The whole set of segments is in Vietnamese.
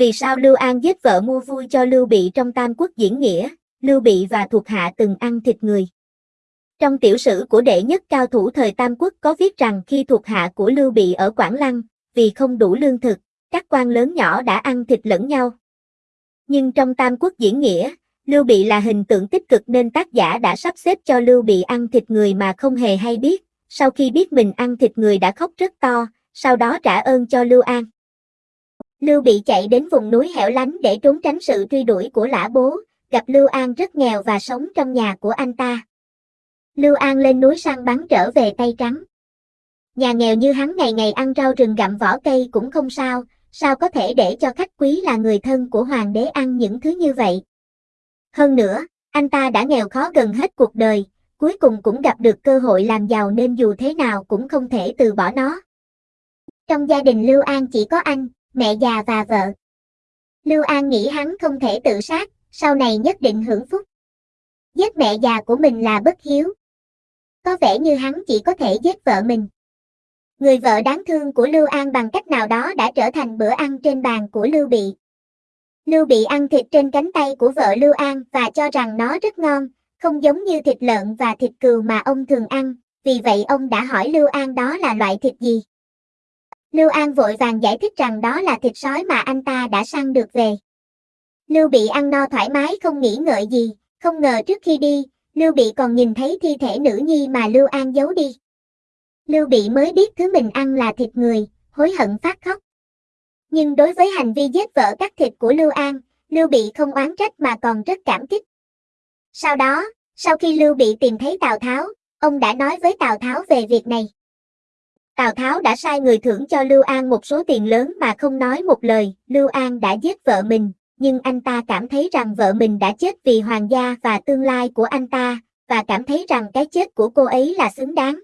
Vì sao Lưu An giết vợ mua vui cho Lưu Bị trong Tam Quốc diễn nghĩa, Lưu Bị và thuộc hạ từng ăn thịt người. Trong tiểu sử của đệ nhất cao thủ thời Tam Quốc có viết rằng khi thuộc hạ của Lưu Bị ở Quảng Lăng, vì không đủ lương thực, các quan lớn nhỏ đã ăn thịt lẫn nhau. Nhưng trong Tam Quốc diễn nghĩa, Lưu Bị là hình tượng tích cực nên tác giả đã sắp xếp cho Lưu Bị ăn thịt người mà không hề hay biết, sau khi biết mình ăn thịt người đã khóc rất to, sau đó trả ơn cho Lưu An. Lưu Bị chạy đến vùng núi hẻo lánh để trốn tránh sự truy đuổi của lã bố, gặp Lưu An rất nghèo và sống trong nhà của anh ta. Lưu An lên núi săn bắn trở về tay trắng. Nhà nghèo như hắn ngày ngày ăn rau rừng gặm vỏ cây cũng không sao, sao có thể để cho khách quý là người thân của hoàng đế ăn những thứ như vậy. Hơn nữa, anh ta đã nghèo khó gần hết cuộc đời, cuối cùng cũng gặp được cơ hội làm giàu nên dù thế nào cũng không thể từ bỏ nó. Trong gia đình Lưu An chỉ có anh, mẹ già và vợ. Lưu An nghĩ hắn không thể tự sát, sau này nhất định hưởng phúc. Giết mẹ già của mình là bất hiếu. Có vẻ như hắn chỉ có thể giết vợ mình. Người vợ đáng thương của Lưu An bằng cách nào đó đã trở thành bữa ăn trên bàn của Lưu Bị. Lưu Bị ăn thịt trên cánh tay của vợ Lưu An và cho rằng nó rất ngon, không giống như thịt lợn và thịt cừu mà ông thường ăn, vì vậy ông đã hỏi Lưu An đó là loại thịt gì. Lưu An vội vàng giải thích rằng đó là thịt sói mà anh ta đã săn được về. Lưu Bị ăn no thoải mái không nghĩ ngợi gì, không ngờ trước khi đi, Lưu Bị còn nhìn thấy thi thể nữ nhi mà Lưu An giấu đi. Lưu Bị mới biết thứ mình ăn là thịt người, hối hận phát khóc. Nhưng đối với hành vi giết vợ cắt thịt của Lưu An, Lưu Bị không oán trách mà còn rất cảm kích. Sau đó, sau khi Lưu Bị tìm thấy Tào Tháo, ông đã nói với Tào Tháo về việc này. Tào Tháo đã sai người thưởng cho Lưu An một số tiền lớn mà không nói một lời, Lưu An đã giết vợ mình, nhưng anh ta cảm thấy rằng vợ mình đã chết vì hoàng gia và tương lai của anh ta, và cảm thấy rằng cái chết của cô ấy là xứng đáng.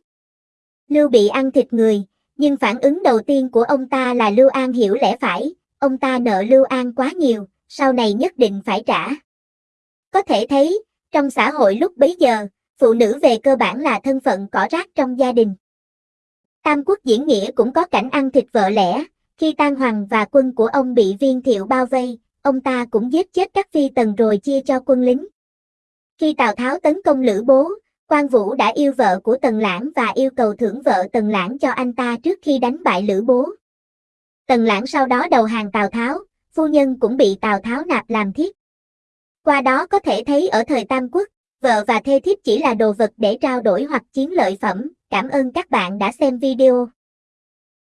Lưu bị ăn thịt người, nhưng phản ứng đầu tiên của ông ta là Lưu An hiểu lẽ phải, ông ta nợ Lưu An quá nhiều, sau này nhất định phải trả. Có thể thấy, trong xã hội lúc bấy giờ, phụ nữ về cơ bản là thân phận cỏ rác trong gia đình. Tam quốc diễn nghĩa cũng có cảnh ăn thịt vợ lẽ, khi Tan Hoàng và quân của ông bị viên thiệu bao vây, ông ta cũng giết chết các phi tần rồi chia cho quân lính. Khi Tào Tháo tấn công Lữ Bố, Quan Vũ đã yêu vợ của Tần Lãng và yêu cầu thưởng vợ Tần Lãng cho anh ta trước khi đánh bại Lữ Bố. Tần Lãng sau đó đầu hàng Tào Tháo, phu nhân cũng bị Tào Tháo nạp làm thiếp. Qua đó có thể thấy ở thời Tam Quốc, vợ và thê thiếp chỉ là đồ vật để trao đổi hoặc chiến lợi phẩm. Cảm ơn các bạn đã xem video.